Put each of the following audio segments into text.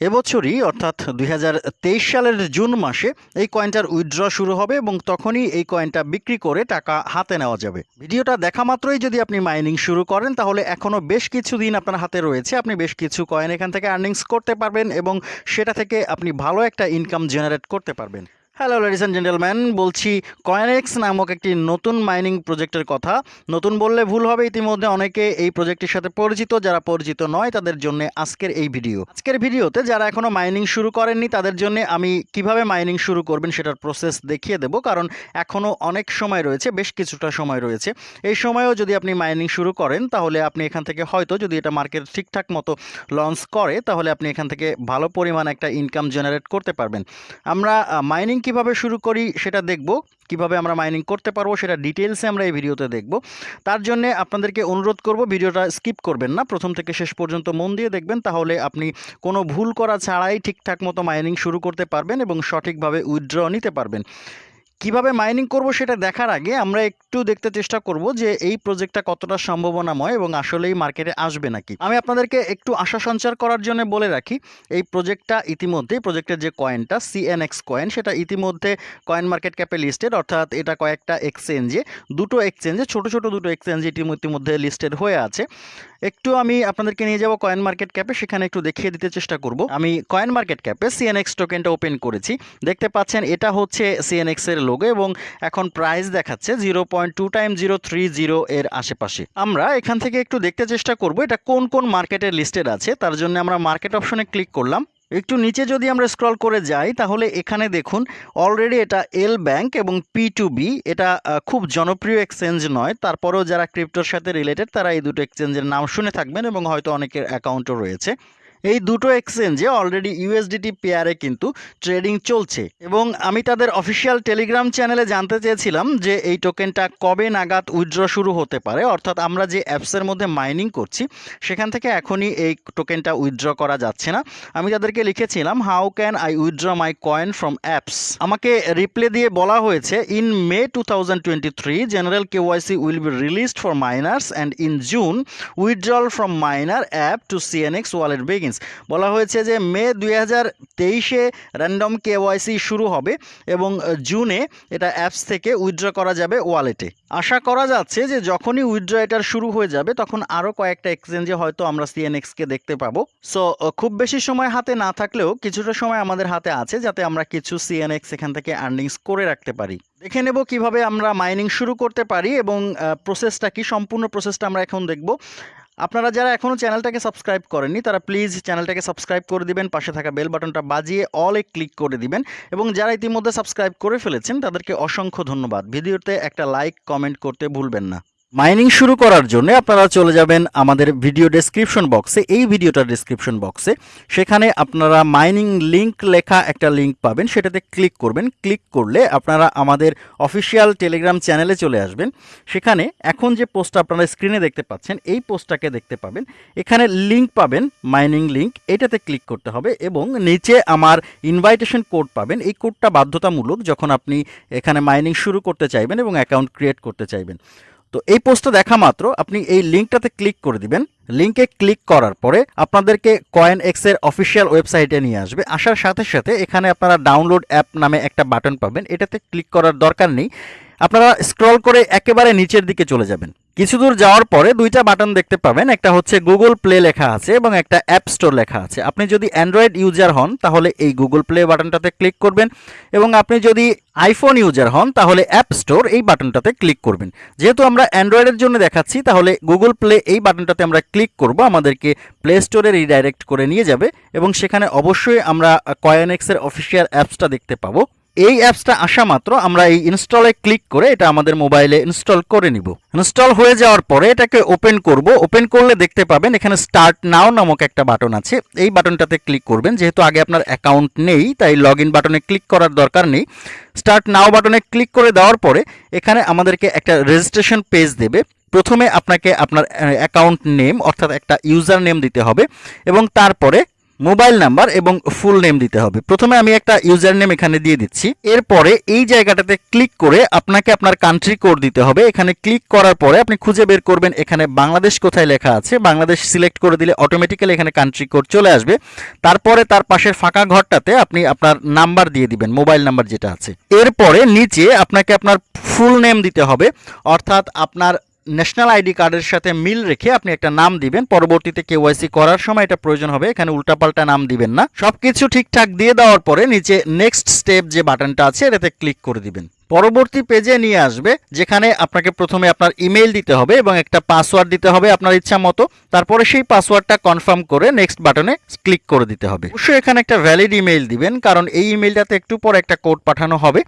এবছরই, অর্থাৎ দুই হাজার তেইশ সালের জুন মাসে এই কয়েনটার উইথড্র শুরু হবে এবং তখনই এই কয়েনটা বিক্রি করে টাকা হাতে নেওয়া যাবে। ভিডিওটা দেখা মাত্রই যদি আপনি মাইনিং শুরু করেন, তাহলে এখনও বেশ কিছু দিন আপনার হাতে রয়েছে। আপনি বেশ কিছু কয়েন এখান থেকে আর্নিংস করতে পারবেন এবং সেটা থেকে আপনি ভালো একটা ইনকাম জেনারেট করতে পারবেন। হ্যালো লেডিস অ্যান্ড জেন্টেলম্যান বলছি কয়েনএক্স নামক একটি নতুন মাইনিং প্রজেক্টের কথা। নতুন বললে ভুল হবে, ইতিমধ্যে অনেকে এই প্রজেক্টের সাথে পরিচিত, যারা পরিচিত নয়, তাদের জন্য আজকের এই ভিডিও আজকের ভিডিওতে যারা এখনও মাইনিং শুরু করেননি, তাদের জন্য আমি কীভাবে মাইনিং শুরু করবেন সেটার প্রসেস দেখিয়ে দেব, কারণ এখনও অনেক সময় রয়েছে, বেশ কিছুটা সময় রয়েছে। এই সময়েও যদি আপনি মাইনিং শুরু করেন, তাহলে আপনি এখান থেকে হয়তো যদি এটা মার্কেট ঠিকঠাক মতো লঞ্চ করে, তাহলে আপনি এখান থেকে ভালো পরিমাণ একটা ইনকাম জেনারেট করতে পারবেন। আমরা মাইনিং কীভাবে শুরু করি সেটা দেখব, কীভাবে আমরা মাইনিং করতে পারব সেটা ডিটেলসে আমরা এই ভিডিওতে দেখব। তার জন্য আপনাদেরকে অনুরোধ করব, ভিডিওটা স্কিপ করবেন না, প্রথম থেকে শেষ পর্যন্ত মন দিয়ে দেখবেন, তাহলে আপনি কোনো ভুল করা ছাড়াই ঠিকঠাক মতো মাইনিং শুরু করতে পারবেন এবং সঠিকভাবে উইথড্র নিতে পারবেন। কীভাবে মাইনিং করব সেটা দেখার আগে আমরা একটু দেখতে চেষ্টা করব যে এই প্রজেক্টটা কতটা সম্ভাবনাময় এবং আসলেই মার্কেটে আসবে নাকি। আমি আপনাদেরকে একটু আশা সঞ্চার করার জন্য বলে রাখি, এই প্রজেক্টটা ইতিমধ্যেই প্রজেক্টের যে কয়েনটা সিএনএক্স কয়েন সেটা ইতিমধ্যে কয়েন মার্কেট ক্যাপে লিস্টেড অর্থাৎ এটা কয়েকটা এক্সচেঞ্জে দুটো এক্সচেঞ্জে ছোট ছোট দুটো এক্সচেঞ্জে ইতিমধ্যে লিস্টেড হয়ে আছে। একটু আমি আপনাদেরকে নিয়ে যাব কয়েন মার্কেট ক্যাপে সেখানে একটু দেখিয়ে দিতে চেষ্টা করব। আমি কয়েন মার্কেট ক্যাপে সিএনএক্স টোকেনটা ওপেন করেছি। দেখতে পাচ্ছেন, এটা হচ্ছে সিএনএক্স এর লোগো এবং এখন প্রাইস দেখাচ্ছে zero point two time zero three zero এর আশেপাশে। আমরা এখান থেকে একটু দেখতে চেষ্টা করব এটা কোন কোন মার্কেটে লিস্টেড আছে, তার জন্য আমরা মার্কেট অপশনে ক্লিক করলাম। একটু নিচে যদি আমরা স্ক্রল করে যাই, তাহলে এখানে দেখুন অলরেডি এটা এল ব্যাংক এবং পি টু বি এটা খুব জনপ্রিয় এক্সচেঞ্জ নয়, তারপরেও যারা ক্রিপ্টোর সাথে রিলেটেড তারা এই দুটো এক্সচেঞ্জের নাম শুনে থাকবেন এবং হয়তো অনেকের অ্যাকাউন্টও রয়েছে। এই দুটো এক্সচেঞ্জে অলরেডি ইউএসডিটি পেয়ারে কিন্তু ট্রেডিং চলছে। এবং আমি তাদের অফিসিয়াল টেলিগ্রাম চ্যানেলে জানতে চেয়েছিলাম যে এই টোকেনটা কবে নাগাদ উইথড্র শুরু হতে পারে। অর্থাৎ আমরা যে অ্যাপসের মধ্যে মাইনিং করছি, সেখান থেকে এখনই এই টোকেনটা উইথড্র করা যাচ্ছে না। আমি তাদেরকে লিখেছিলাম how can I withdraw my coin from apps আমাকে রিপ্লে দিয়ে বলা হয়েছে in May two thousand twenty three general KYC will be released for miners and in June withdrawal from miner app to CNX wallet begins বলা হয়েছে যে মে দুই হাজার তেইশে র্যান্ডম কেওয়াইসি শুরু হবে এবং জুনে এটা অ্যাপস থেকে উইথড্র করা যাবে ওয়ালেটে আশা করা যাচ্ছে যে যখনই উইথড্র এটার শুরু হয়ে যাবে, তখন আরও কয়েকটা এক্সচেঞ্জে হয়তো আমরা সিএনএক্সকে দেখতে পাবো। সো খুব বেশি সময় হাতে না থাকলেও কিছুটা সময় আমাদের হাতে আছে যাতে আমরা কিছু সিএনএক্স এখান থেকে আর্নিংস করে রাখতে পারি। দেখে নেব কীভাবে আমরা মাইনিং শুরু করতে পারি এবং প্রসেসটা কি, সম্পূর্ণ প্রসেসটা আমরা এখন দেখব। আপনারা যারা এখনও চ্যানেলটাকে সাবস্ক্রাইব করেননি, তারা প্লিজ চ্যানেলটাকে সাবস্ক্রাইব করে দিবেন, পাশে থাকা বেল বাটনটা বাজিয়ে অলে ক্লিক করে দিবেন এবং যারা ইতিমধ্যে সাবস্ক্রাইব করে ফেলেছেন, তাদেরকে অসংখ্য ধন্যবাদ। ভিডিওতে একটা লাইক কমেন্ট করতে ভুলবেন না। মাইনিং শুরু করার জন্য আপনারা চলে যাবেন আমাদের ভিডিও ডেসক্রিপশন বক্সে এই ভিডিওটার ডেসক্রিপশন বক্সে সেখানে আপনারা মাইনিং লিংক লেখা একটা লিংক পাবেন, সেটাতে ক্লিক করবেন। ক্লিক করলে আপনারা আমাদের অফিসিয়াল টেলিগ্রাম চ্যানেলে চলে আসবেন। সেখানে এখন যে পোস্টটা আপনারা স্ক্রিনে দেখতে পাচ্ছেন, এই পোস্টটাকে দেখতে পাবেন। এখানে লিংক পাবেন মাইনিং লিংক এটাতে ক্লিক করতে হবে এবং নিচে আমার ইনভাইটেশন কোড পাবেন। এই কোডটা বাধ্যতামূলক যখন আপনি এখানে মাইনিং শুরু করতে চাইবেন এবং অ্যাকাউন্ট ক্রিয়েট করতে চাইবেন। তো এই পোস্টটা দেখা মাত্র, আপনি এই লিঙ্কটাতে ক্লিক করে দিবেন। লিঙ্কে ক্লিক করার পরে আপনাদেরকে কয়েন এক্সের অফিসিয়াল ওয়েবসাইটে নিয়ে আসবে। আসার সাথে সাথে এখানে আপনারা ডাউনলোড অ্যাপ নামে একটা বাটন পাবেন। এটাতে ক্লিক করার দরকার নেই। আপনারা স্ক্রল করে একেবারে নিচের দিকে চলে যাবেন। কিছু দূর যাওয়ার পরে দুইটা বাটন দেখতে পাবেন। একটা হচ্ছে গুগল প্লে লেখা আছে এবং একটা অ্যাপ স্টোর লেখা আছে। আপনি যদি অ্যান্ড্রয়েড ইউজার হন, তাহলে এই গুগল প্লে বাটনটাতে ক্লিক করবেন এবং আপনি যদি আইফোন ইউজার হন, তাহলে অ্যাপ স্টোর এই বাটনটাতে ক্লিক করবেন। যেহেতু আমরা অ্যান্ড্রয়েডের জন্য দেখাচ্ছি, তাহলে গুগল প্লে এই বাটনটাতে আমরা ক্লিক করব। আমাদেরকে প্লে স্টোরে রিডাইরেক্ট করে নিয়ে যাবে এবং সেখানে অবশ্যই আমরা কয়েনএক্সের অফিসিয়াল অ্যাপসটা দেখতে পাবো। এই অ্যাপসটা আসা মাত্র, আমরা এই ইনস্টলে ক্লিক করে এটা আমাদের মোবাইলে ইনস্টল করে নিব। ইনস্টল হয়ে যাওয়ার পরে এটাকে ওপেন করব। ওপেন করলে দেখতে পাবেন এখানে স্টার্ট নাও নামক একটা বাটন আছে। এই বাটনটাতে ক্লিক করবেন, যেহেতু আগে আপনার অ্যাকাউন্ট নেই, তাই লগ ইন বাটনে ক্লিক করার দরকার নেই। স্টার্ট নাও বাটনে ক্লিক করে দেওয়ার পরে এখানে আমাদেরকে একটা রেজিস্ট্রেশন পেজ দেবে। প্রথমে আপনাকে আপনার অ্যাকাউন্ট নেম অর্থাৎ একটা ইউজার নেম দিতে হবে এবং তারপরে মোবাইল নাম্বার এবং ফুল নেম দিতে হবে। প্রথমে আমি একটা ইউজার নেম এখানে দিয়ে দিচ্ছি। এরপরে এই জায়গাটাতে ক্লিক করে আপনাকে আপনার কান্ট্রি কোড দিতে হবে। এখানে ক্লিক করার পরে আপনি খুঁজে বের করবেন এখানে বাংলাদেশ কোথায় লেখা আছে। বাংলাদেশ সিলেক্ট করে দিলে অটোমেটিক্যালি এখানে কান্ট্রি কোড চলে আসবে। তারপরে তার পাশের ফাঁকা ঘরটাতে আপনি আপনার নাম্বার দিয়ে দিবেন, মোবাইল নাম্বার যেটা আছে। এরপরে নিচে আপনাকে আপনার ফুল নেম দিতে হবে। অর্থাৎ আপনার ন্যাশনাল আইডি কার্ডের সাথে মিল রেখে আপনি একটা নাম দিবেন। পরবর্তীতে কেওয়াইসি করার সময় এটা প্রয়োজন হবে। এখানে উল্টাপাল্টা নাম দিবেন না। সবকিছু ঠিকঠাক দিয়ে দেওয়ার পরে নিচে নেক্সট স্টেপ যে বাটনটা আছে, এটাতে ক্লিক করে দিবেন। পরবর্তী পেজে নিয়ে আসবে, যেখানে আপনাকে প্রথমে আপনার ইমেল দিতে হবে এবং একটা পাসওয়ার্ড দিতে হবে আপনার ইচ্ছা মতো। তারপরে সেই পাসওয়ার্ডটা কনফার্ম করে নেক্সট বাটনে ক্লিক করে দিতে হবে। অবশ্যই এখানে একটা ভ্যালিড ইমেল দিবেন, কারণ এই ইমেলটাতে একটু পর একটা কোড পাঠানো হবে,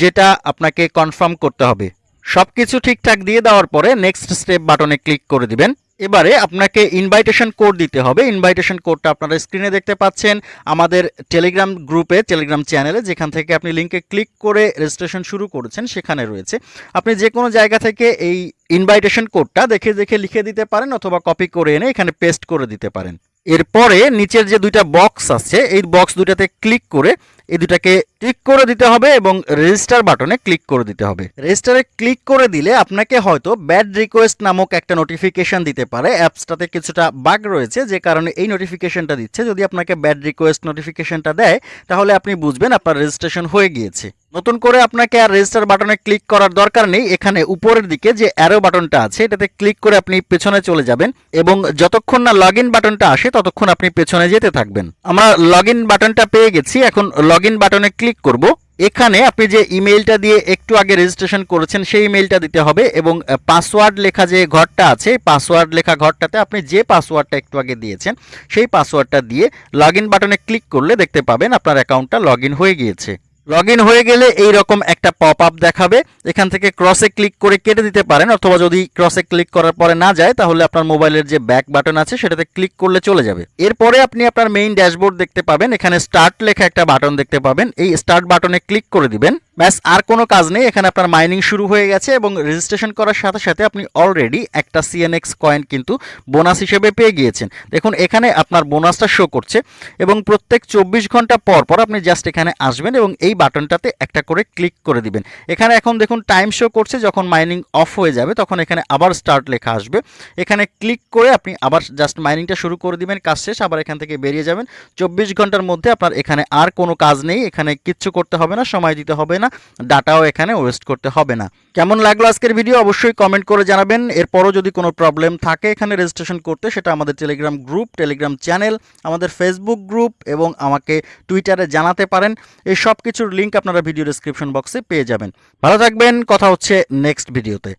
যেটা আপনাকে কনফার্ম করতে হবে। সবকিছু ঠিকঠাক দিয়ে দেওয়ার পরে নেক্সট স্টেপ বাটনে ক্লিক করে দিবেন। এবারে আপনাকে ইনভাইটেশন কোড দিতে হবে। ইনভাইটেশন কোডটা আপনারা স্ক্রিনে দেখতে পাচ্ছেন। আমাদের টেলিগ্রাম গ্রুপে টেলিগ্রাম চ্যানেলে যেখান থেকে আপনি লিঙ্কে ক্লিক করে রেজিস্ট্রেশন শুরু করেছেন, সেখানে রয়েছে। আপনি যে কোনো জায়গা থেকে এই ইনভাইটেশন কোডটা দেখে দেখে লিখে দিতে পারেন অথবা কপি করে এনে এখানে পেস্ট করে দিতে পারেন। এরপরে নিচের যে দুইটা বক্স আছে, এই বক্স দুইটাতে ক্লিক করে এই দুটাকে ক্লিক করে দিতে হবে এবং রেজিস্টার বাটনে ক্লিক করে দিতে হবে। রেজিস্টারে ক্লিক করে দিলে আপনাকে হয়তো ব্যাড রিকোয়েস্ট নামক একটা নোটিফিকেশন দিতে পারে। অ্যাপসটাতে কিছুটা বাগ রয়েছে, যে কারণে এই নোটিফিকেশনটা দিচ্ছে। যদি আপনাকে ব্যাড রিকোয়েস্ট নোটিফিকেশনটা দেয়, তাহলে আপনি বুঝবেন আপনার রেজিস্ট্রেশন হয়ে গিয়েছে। নতুন করে আপনাকে আর রেজিস্টার বাটনে ক্লিক করার দরকার নেই। এখানে উপরের দিকে যে অ্যারো বাটনটা আছে, এটাতে ক্লিক করে আপনি পেছনে চলে যাবেন এবং যতক্ষণ না লগ বাটনটা আসে, ততক্ষণ আপনি পেছনে যেতে থাকবেন। আমরা লগ বাটনটা পেয়ে গেছি। এখন লগ বাটনে ক্লিক করব। এখানে আপনি যে ইমেইলটা দিয়ে একটু আগে রেজিস্ট্রেশন করেছেন, সেই ইমেইলটা দিতে হবে এবং পাসওয়ার্ড লেখা যে ঘরটা আছে পাসওয়ার্ড লেখা ঘরটাতে আপনি যে পাসওয়ার্ডটা একটু আগে দিয়েছেন, সেই পাসওয়ার্ডটা দিয়ে লগ বাটনে ক্লিক করলে দেখতে পাবেন আপনার অ্যাকাউন্টটা লগ হয়ে গিয়েছে। লগ হয়ে গেলে এই রকম একটা পপ আপ দেখাবে। এখান থেকে ক্রসে ক্লিক করে কেটে দিতে পারেন, অথবা যদি ক্রসে ক্লিক করার পরে না যায়, তাহলে আপনার মোবাইলের যে ব্যাক বাটন আছে, সেটাতে ক্লিক করলে চলে যাবে। এরপরে আপনি আপনার মেইন ড্যাশবোর্ড দেখতে পাবেন, এখানে স্টার্ট লেখা একটা বাটন দেখতে পাবেন। এই স্টার্ট বাটনে ক্লিক করে দিবেন। ব্যাস, আর কোনো কাজ নেই। এখানে আপনার মাইনিং শুরু হয়ে গেছে এবং রেজিস্ট্রেশন করার সাথে সাথে আপনি অলরেডি একটা সিএনএক্স কয়েন কিন্তু বোনাস হিসেবে পেয়ে গিয়েছেন। দেখুন, এখানে আপনার বোনাসটা শো করছে এবং প্রত্যেক চব্বিশ ঘণ্টা পর পর আপনি জাস্ট এখানে আসবেন এবং এই বাটনটাতে একটা করে ক্লিক করে দিবেন। এখানে এখন দেখুন টাইম শো করছে, যখন মাইনিং অফ হয়ে যাবে, তখন এখানে আবার স্টার্ট লেখা আসবে। এখানে ক্লিক করে আপনি আবার জাস্ট মাইনিংটা শুরু করে দিবেন, কাজ শেষ, আবার এখান থেকে বেরিয়ে যাবেন। চব্বিশ ঘণ্টার মধ্যে আপনার এখানে আর কোনো কাজ নেই, এখানে কিচ্ছু করতে হবে না, সময় দিতে হবে না, ডাটাও এখানে ওয়েস্ট করতে হবে না। কেমন লাগল আজকের ভিডিও অবশ্যই কমেন্ট করে জানাবেন। এরপরও যদি কোনো প্রবলেম থাকে এখানে রেজিস্ট্রেশন করতে, সেটা আমাদের টেলিগ্রাম গ্রুপ টেলিগ্রাম চ্যানেল আমাদের ফেসবুক গ্রুপ এবং আমাকে টুইটারে জানাতে পারেন। এই সব কিছুর লিঙ্ক আপনারা ভিডিও ডিসক্রিপশন বক্সে পেয়ে যাবেন। ভালো থাকবেন, কথা হচ্ছে নেক্সট ভিডিওতে